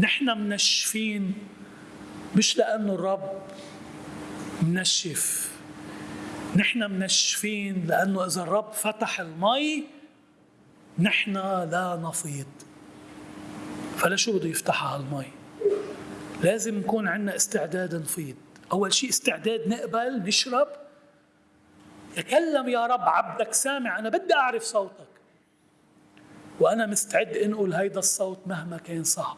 نحن منشفين مش لأنه الرب منشف. نحن منشفين لأنه إذا الرب فتح المي نحن لا نفيض. فلا شو بده يفتحها المي؟ لازم نكون عندنا استعداد نفيض. أول شيء استعداد نقبل نشرب. تكلم يا رب عبدك سامع أنا بدي أعرف صوتك. وأنا مستعد أنقل هيدا الصوت مهما كان صعب.